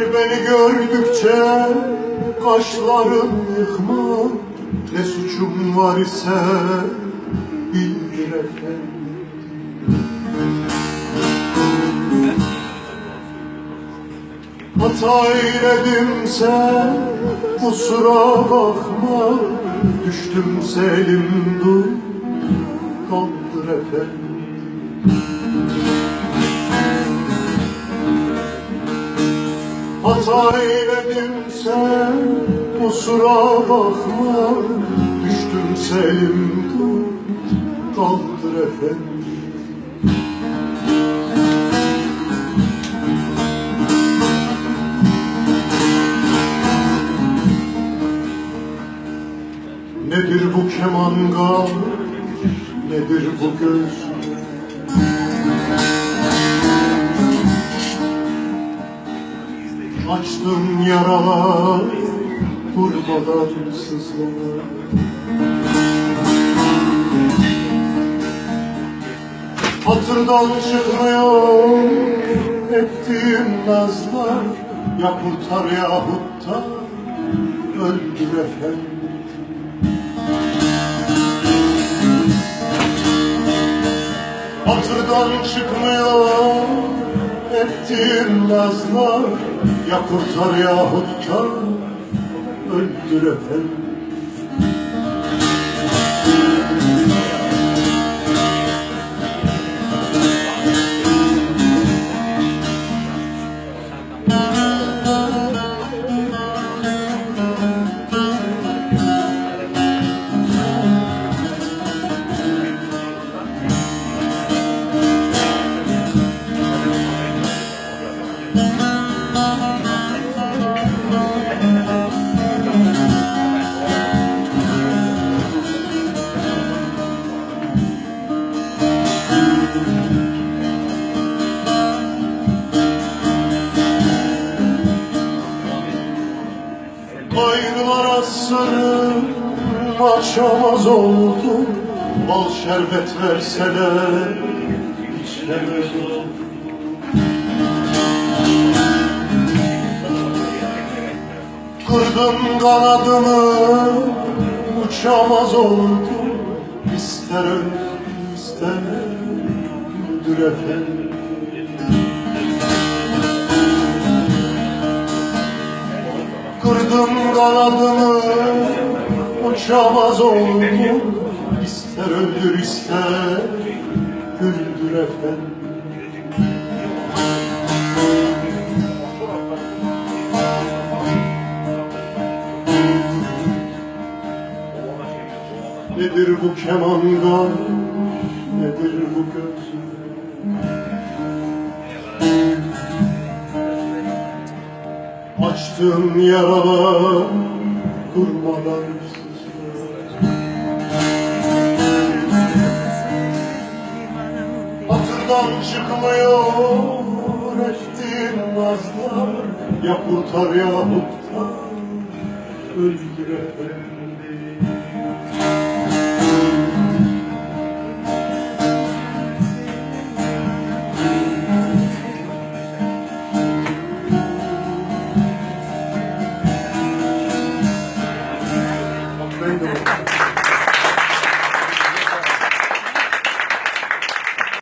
beni gördükçe kaşların yıkma. Ne suçum var ise bildir efendim Hata eyledimse kusura bakma. Düştüm selim dur kaldır efendim Hata eyledimse kusura bakma Düştüm selim dur kaldır efendim Nedir bu kemanga, nedir bu göz? Açtım yaralar, vurmadan sızlar. Hatırdan çıkmıyor ettiğim nazlar Ya kurtar yahut da öldür efendim Hatırdan çıkmıyor ettiğim nazlar Ya kurtar yahut da öldür efendim açamaz oldum Bal şerbet verseler içemez Kırdım kanadımı uçamaz oldum. İster öl ister öldür efendim. Kırdım kanadımı uçamaz oldum İster öldür ister güldür efendim. Nedir bu kemanga, nedir bu göz? Açtığım yaralar kurmadan Hatırdan çıkmıyor ettiğim nazlar Ya kurtar yahut da öldür efendim